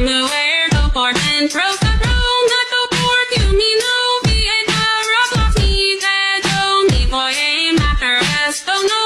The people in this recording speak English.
I'm aware go for and throw the room not go for you me no be a rock off me that don't me boy aim after us don't know